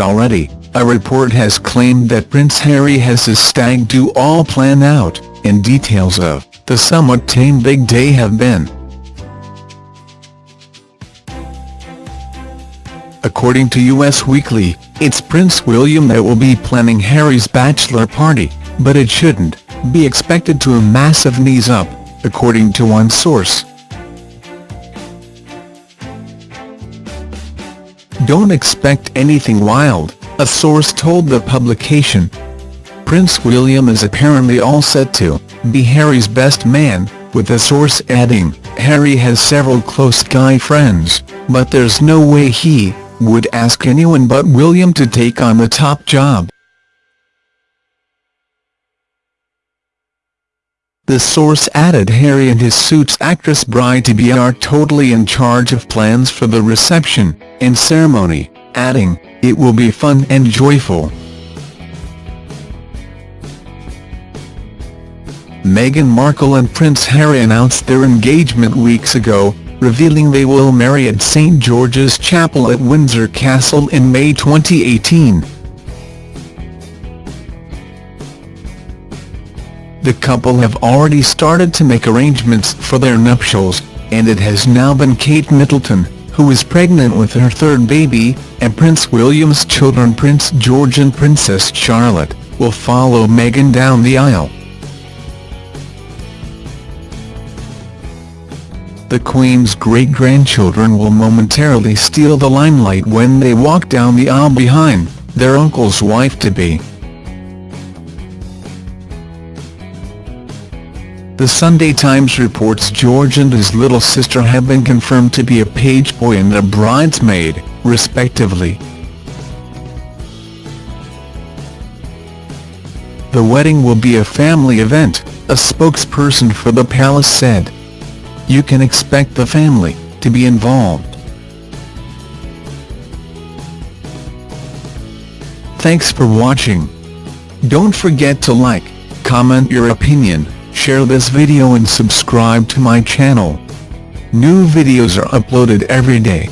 already, a report has claimed that Prince Harry has his stag do all planned out, and details of the somewhat tame big day have been. According to US Weekly, it's Prince William that will be planning Harry's bachelor party, but it shouldn't be expected to a massive knees up, according to one source. Don't expect anything wild, a source told the publication. Prince William is apparently all set to be Harry's best man, with the source adding, Harry has several close guy friends, but there's no way he would ask anyone but William to take on the top job. The source added Harry and his Suits actress bride-to-be are totally in charge of plans for the reception and ceremony, adding, it will be fun and joyful. Meghan Markle and Prince Harry announced their engagement weeks ago, revealing they will marry at St George's Chapel at Windsor Castle in May 2018. The couple have already started to make arrangements for their nuptials, and it has now been Kate Middleton, who is pregnant with her third baby, and Prince William's children Prince George and Princess Charlotte, will follow Meghan down the aisle. The Queen's great-grandchildren will momentarily steal the limelight when they walk down the aisle behind their uncle's wife-to-be. The Sunday Times reports George and his little sister have been confirmed to be a page boy and a bridesmaid, respectively. The wedding will be a family event, a spokesperson for the palace said. You can expect the family to be involved. Thanks for watching. Don't forget to like, comment your opinion, share this video and subscribe to my channel. New videos are uploaded every day.